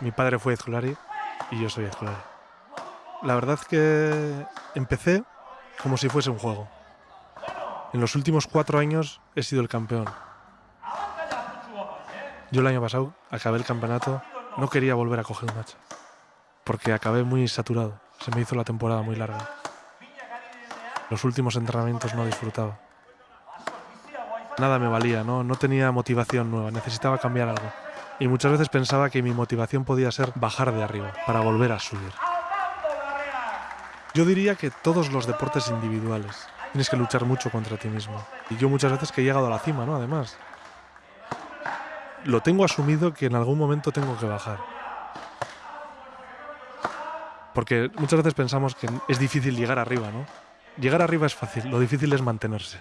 Mi padre fue Ezculari y yo soy Ezculari. La verdad que empecé como si fuese un juego. En los últimos cuatro años he sido el campeón. Yo el año pasado acabé el campeonato, no quería volver a coger un match, porque acabé muy saturado, se me hizo la temporada muy larga. Los últimos entrenamientos no disfrutaba. Nada me valía, no tenía motivación nueva, necesitaba cambiar algo. Y muchas veces pensaba que mi motivación podía ser bajar de arriba, para volver a subir. Yo diría que todos los deportes individuales tienes que luchar mucho contra ti mismo. Y yo muchas veces que he llegado a la cima, ¿no? Además, lo tengo asumido que en algún momento tengo que bajar. Porque muchas veces pensamos que es difícil llegar arriba, ¿no? Llegar arriba es fácil, lo difícil es mantenerse.